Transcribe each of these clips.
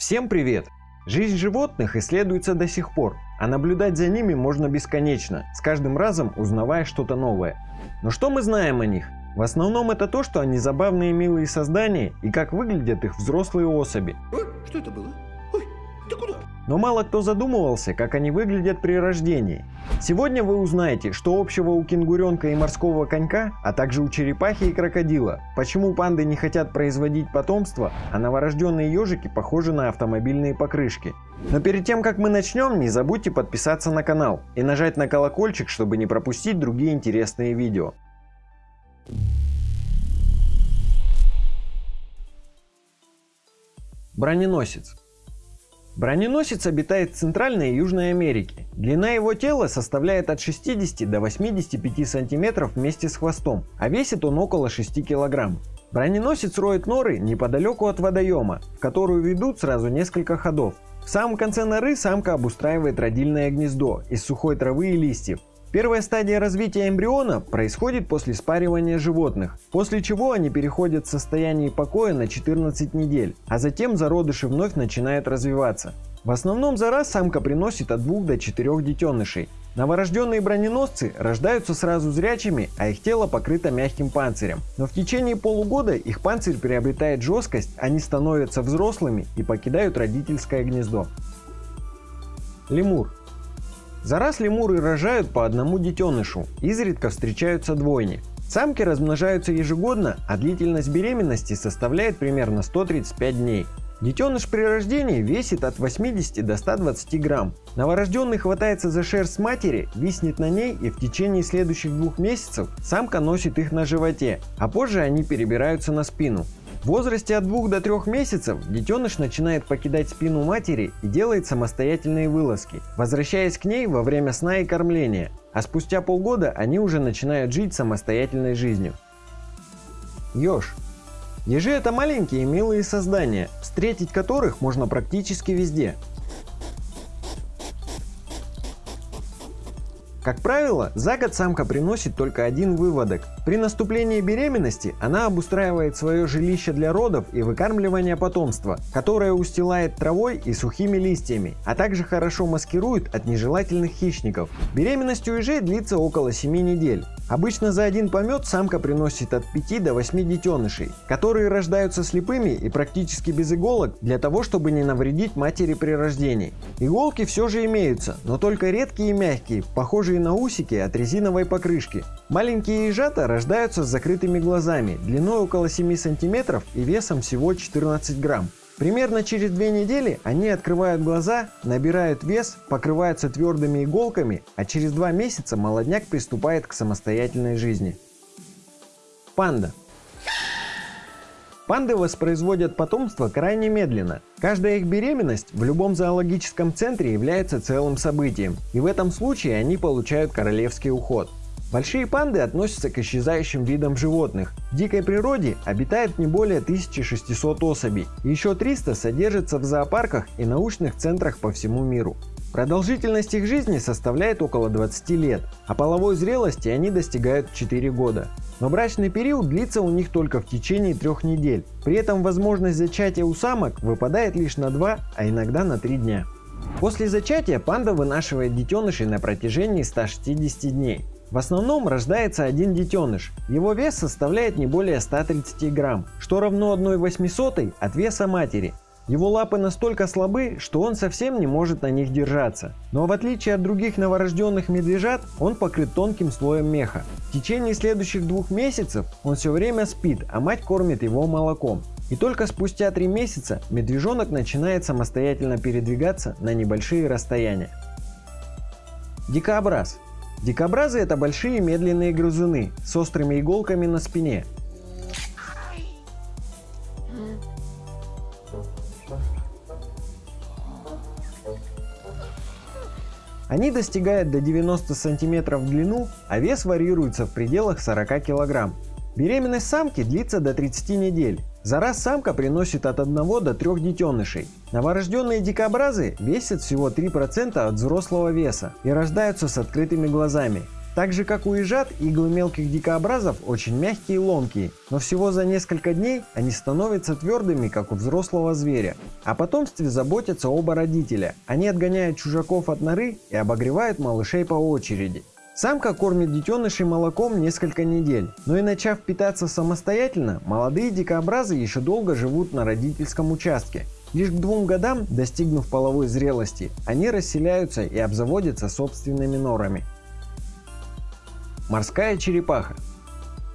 Всем привет! Жизнь животных исследуется до сих пор, а наблюдать за ними можно бесконечно, с каждым разом узнавая что-то новое. Но что мы знаем о них? В основном это то, что они забавные милые создания и как выглядят их взрослые особи. Что это было? Но мало кто задумывался, как они выглядят при рождении. Сегодня вы узнаете, что общего у кенгуренка и морского конька, а также у черепахи и крокодила, почему панды не хотят производить потомство, а новорожденные ежики похожи на автомобильные покрышки. Но перед тем, как мы начнем, не забудьте подписаться на канал и нажать на колокольчик, чтобы не пропустить другие интересные видео. Броненосец. Броненосец обитает в Центральной и Южной Америке. Длина его тела составляет от 60 до 85 сантиметров вместе с хвостом, а весит он около 6 килограмм. Броненосец роет норы неподалеку от водоема, в которую ведут сразу несколько ходов. В самом конце норы самка обустраивает родильное гнездо из сухой травы и листьев. Первая стадия развития эмбриона происходит после спаривания животных, после чего они переходят в состояние покоя на 14 недель, а затем зародыши вновь начинают развиваться. В основном за раз самка приносит от 2 до 4 детенышей. Новорожденные броненосцы рождаются сразу зрячими, а их тело покрыто мягким панцирем. Но в течение полугода их панцирь приобретает жесткость, они становятся взрослыми и покидают родительское гнездо. Лемур за раз лемуры рожают по одному детенышу, изредка встречаются двойни. Самки размножаются ежегодно, а длительность беременности составляет примерно 135 дней. Детеныш при рождении весит от 80 до 120 грамм. Новорожденный хватается за шерсть матери, виснет на ней и в течение следующих двух месяцев самка носит их на животе, а позже они перебираются на спину. В возрасте от 2 до 3 месяцев детеныш начинает покидать спину матери и делает самостоятельные вылазки, возвращаясь к ней во время сна и кормления, а спустя полгода они уже начинают жить самостоятельной жизнью. Ёж. Ежи это маленькие милые создания, встретить которых можно практически везде. Как правило, за год самка приносит только один выводок. При наступлении беременности она обустраивает свое жилище для родов и выкармливания потомства, которое устилает травой и сухими листьями, а также хорошо маскирует от нежелательных хищников. Беременность у ежей длится около 7 недель. Обычно за один помет самка приносит от 5 до 8 детенышей, которые рождаются слепыми и практически без иголок для того, чтобы не навредить матери при рождении. Иголки все же имеются, но только редкие и мягкие, похожие на усики от резиновой покрышки. Маленькие ежата рождаются с закрытыми глазами, длиной около 7 см и весом всего 14 грамм. Примерно через две недели они открывают глаза, набирают вес, покрываются твердыми иголками, а через два месяца молодняк приступает к самостоятельной жизни. Панда. Панды воспроизводят потомство крайне медленно. Каждая их беременность в любом зоологическом центре является целым событием, и в этом случае они получают королевский уход. Большие панды относятся к исчезающим видам животных. В дикой природе обитает не более 1600 особей, еще 300 содержатся в зоопарках и научных центрах по всему миру. Продолжительность их жизни составляет около 20 лет, а половой зрелости они достигают 4 года. Но брачный период длится у них только в течение трех недель. При этом возможность зачатия у самок выпадает лишь на 2, а иногда на 3 дня. После зачатия панда вынашивает детенышей на протяжении 160 дней. В основном рождается один детеныш. Его вес составляет не более 130 грамм, что равно 1,8 от веса матери. Его лапы настолько слабы, что он совсем не может на них держаться. Но в отличие от других новорожденных медвежат, он покрыт тонким слоем меха. В течение следующих двух месяцев он все время спит, а мать кормит его молоком. И только спустя три месяца медвежонок начинает самостоятельно передвигаться на небольшие расстояния. Дикобраз Дикобразы это большие медленные грызуны с острыми иголками на спине. Они достигают до 90 см в длину, а вес варьируется в пределах 40 кг. Беременность самки длится до 30 недель. За раз самка приносит от 1 до 3 детенышей. Новорожденные дикобразы весят всего 3% от взрослого веса и рождаются с открытыми глазами. Так же как у ежат, иглы мелких дикообразов очень мягкие и ломкие, но всего за несколько дней они становятся твердыми, как у взрослого зверя. О потомстве заботятся оба родителя. Они отгоняют чужаков от норы и обогревают малышей по очереди. Самка кормит детенышей молоком несколько недель, но и начав питаться самостоятельно, молодые дикообразы еще долго живут на родительском участке. Лишь к двум годам, достигнув половой зрелости, они расселяются и обзаводятся собственными норами. Морская черепаха.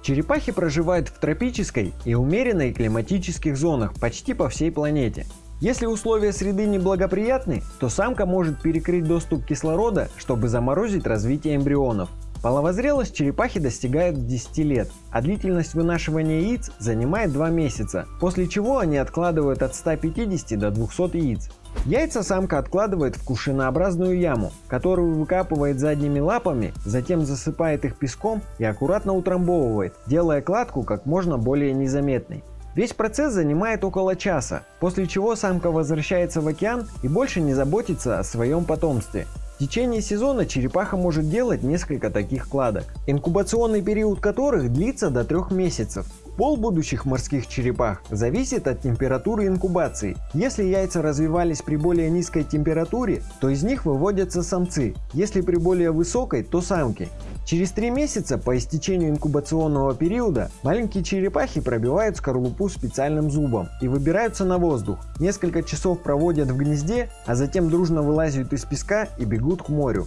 Черепахи проживают в тропической и умеренной климатических зонах почти по всей планете. Если условия среды неблагоприятны, то самка может перекрыть доступ кислорода, чтобы заморозить развитие эмбрионов. Половозрелость черепахи достигает 10 лет, а длительность вынашивания яиц занимает 2 месяца, после чего они откладывают от 150 до 200 яиц. Яйца самка откладывает в кувшинообразную яму, которую выкапывает задними лапами, затем засыпает их песком и аккуратно утрамбовывает, делая кладку как можно более незаметной. Весь процесс занимает около часа, после чего самка возвращается в океан и больше не заботится о своем потомстве. В течение сезона черепаха может делать несколько таких кладок, инкубационный период которых длится до трех месяцев. Пол будущих морских черепах зависит от температуры инкубации. Если яйца развивались при более низкой температуре, то из них выводятся самцы, если при более высокой, то самки. Через три месяца по истечению инкубационного периода маленькие черепахи пробивают скорлупу специальным зубом и выбираются на воздух. Несколько часов проводят в гнезде, а затем дружно вылазят из песка и бегут к морю.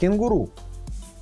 Кенгуру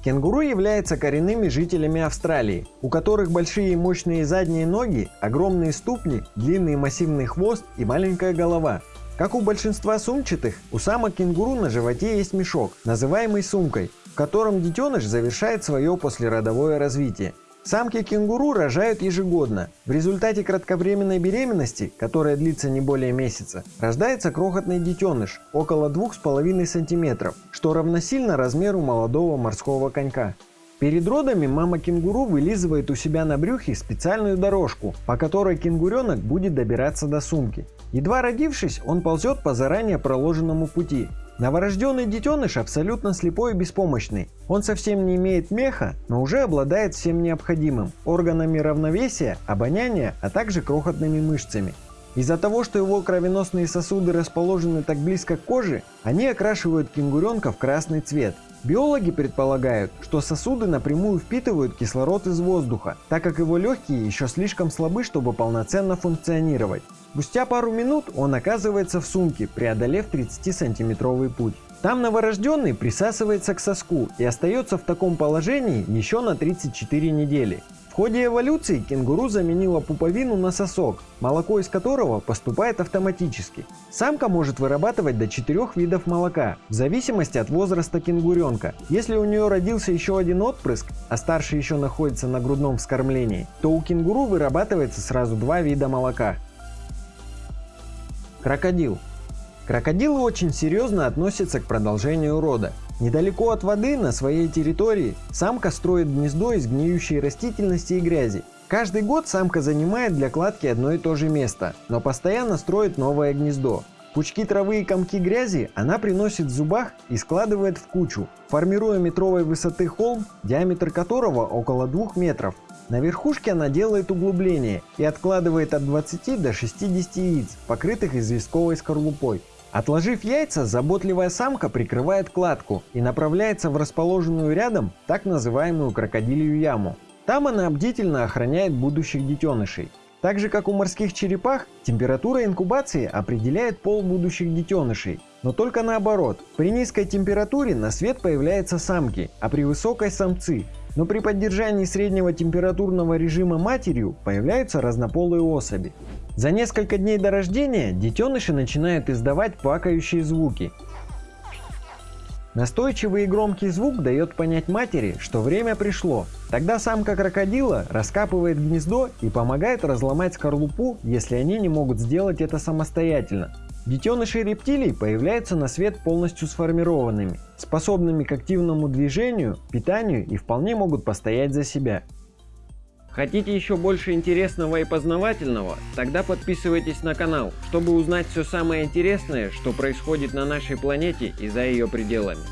Кенгуру являются коренными жителями Австралии, у которых большие и мощные задние ноги, огромные ступни, длинный массивный хвост и маленькая голова. Как у большинства сумчатых, у самок кенгуру на животе есть мешок, называемый сумкой, в котором детеныш завершает свое послеродовое развитие. Самки кенгуру рожают ежегодно. В результате кратковременной беременности, которая длится не более месяца, рождается крохотный детеныш, около 2,5 см, что равносильно размеру молодого морского конька. Перед родами мама кенгуру вылизывает у себя на брюхе специальную дорожку, по которой кенгуренок будет добираться до сумки. Едва родившись, он ползет по заранее проложенному пути, Новорожденный детеныш абсолютно слепой и беспомощный. Он совсем не имеет меха, но уже обладает всем необходимым – органами равновесия, обоняния, а также крохотными мышцами. Из-за того, что его кровеносные сосуды расположены так близко к коже, они окрашивают кенгуренка в красный цвет. Биологи предполагают, что сосуды напрямую впитывают кислород из воздуха, так как его легкие еще слишком слабы, чтобы полноценно функционировать. Спустя пару минут он оказывается в сумке, преодолев 30-сантиметровый путь. Там новорожденный присасывается к соску и остается в таком положении еще на 34 недели. Ходе эволюции кенгуру заменила пуповину на сосок, молоко из которого поступает автоматически. Самка может вырабатывать до 4 видов молока, в зависимости от возраста кенгуренка. Если у нее родился еще один отпрыск, а старший еще находится на грудном вскормлении, то у кенгуру вырабатывается сразу два вида молока. Крокодил. Крокодилы очень серьезно относятся к продолжению рода. Недалеко от воды, на своей территории, самка строит гнездо из гниющей растительности и грязи. Каждый год самка занимает для кладки одно и то же место, но постоянно строит новое гнездо. Пучки травы и комки грязи она приносит в зубах и складывает в кучу, формируя метровой высоты холм, диаметр которого около 2 метров. На верхушке она делает углубление и откладывает от 20 до 60 яиц, покрытых известковой скорлупой. Отложив яйца, заботливая самка прикрывает кладку и направляется в расположенную рядом так называемую крокодилью яму. Там она бдительно охраняет будущих детенышей. Так же как у морских черепах, температура инкубации определяет пол будущих детенышей. Но только наоборот. При низкой температуре на свет появляются самки, а при высокой самцы. Но при поддержании среднего температурного режима матерью появляются разнополые особи. За несколько дней до рождения детеныши начинают издавать плакающие звуки. Настойчивый и громкий звук дает понять матери, что время пришло. Тогда самка крокодила раскапывает гнездо и помогает разломать скорлупу, если они не могут сделать это самостоятельно. Детеныши рептилий появляются на свет полностью сформированными, способными к активному движению, питанию и вполне могут постоять за себя. Хотите еще больше интересного и познавательного? Тогда подписывайтесь на канал, чтобы узнать все самое интересное, что происходит на нашей планете и за ее пределами.